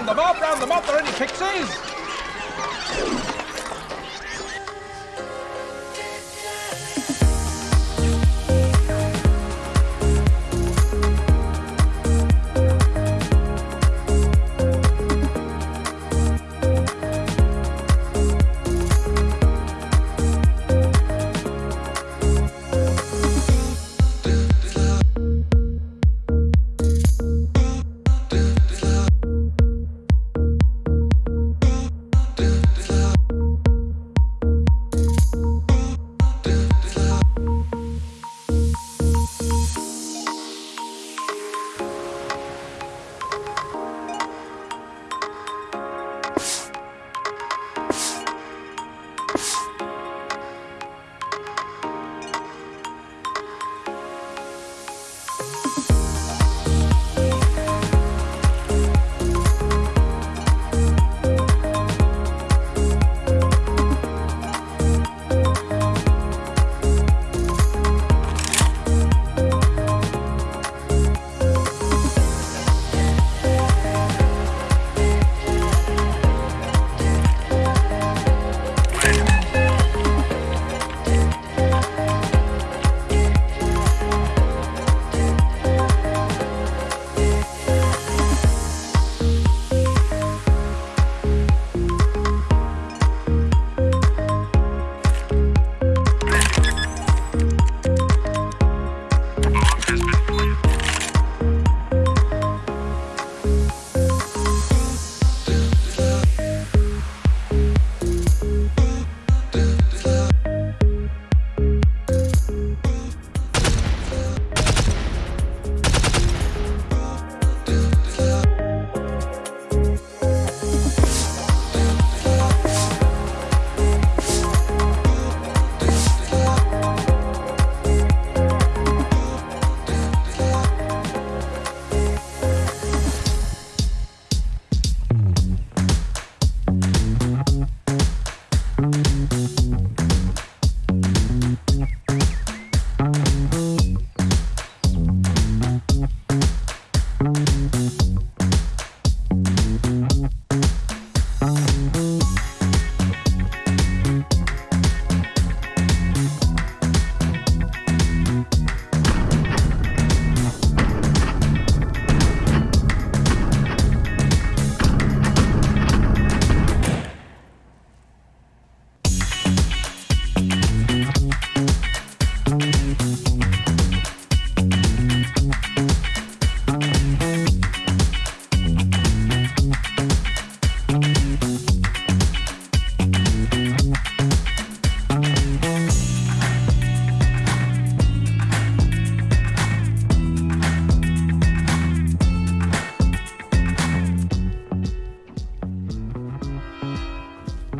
Round the up, round the up, there are any pixies!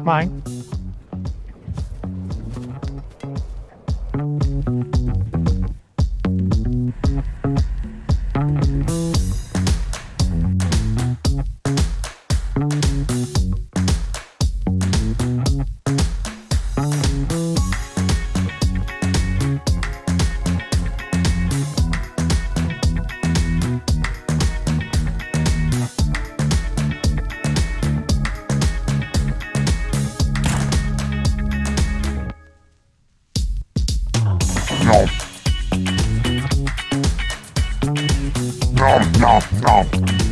Mine. Nom, nom, nom.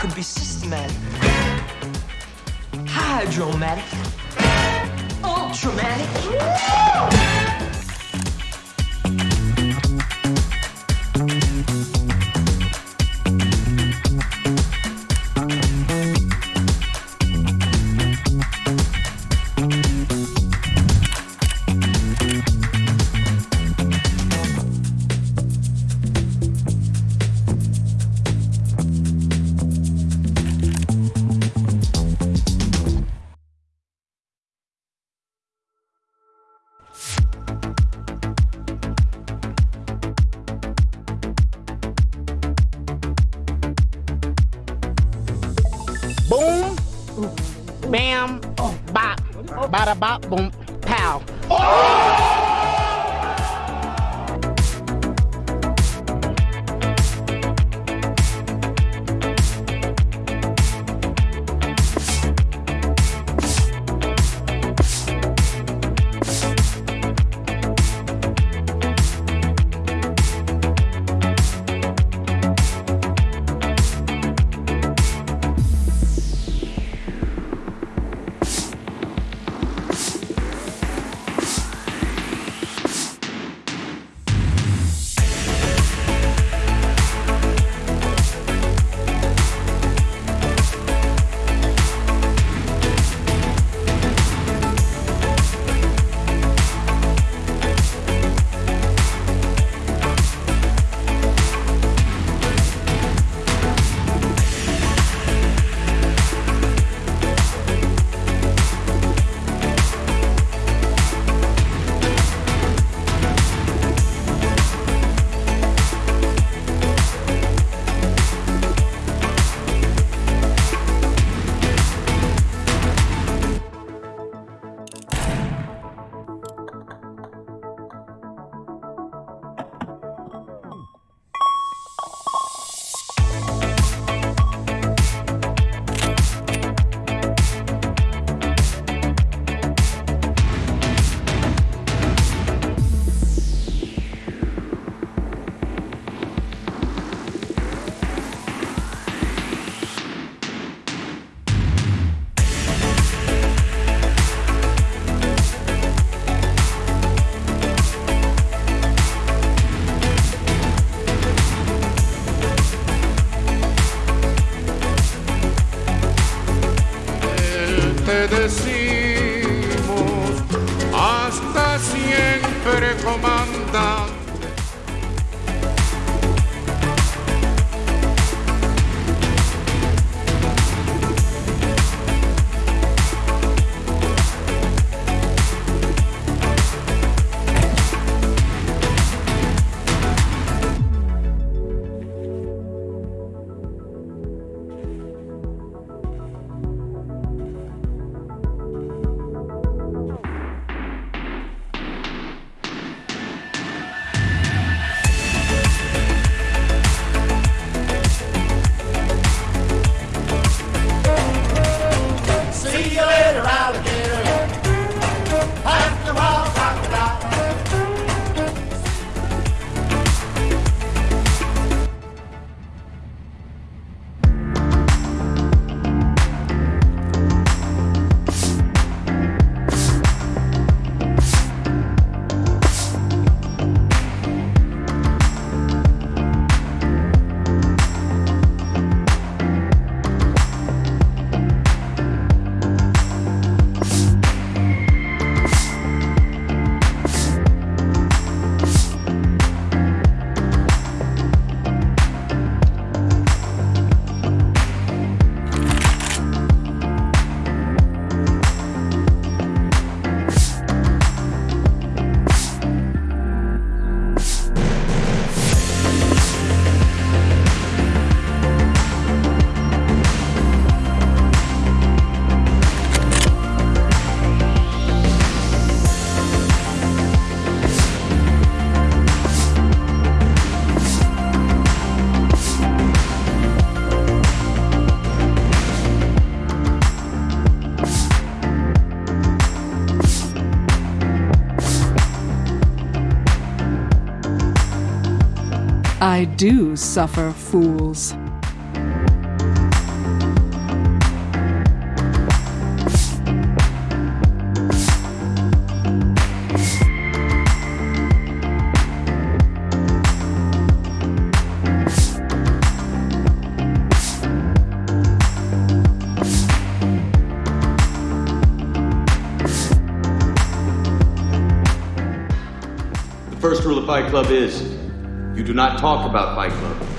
Could be systematic, hydromatic, ultramatic. Bam, bop, bada bop, boom, pow. Te decimos hasta siempre comandante. I do suffer fools. The first rule of Fight Club is you do not talk about Fight Club.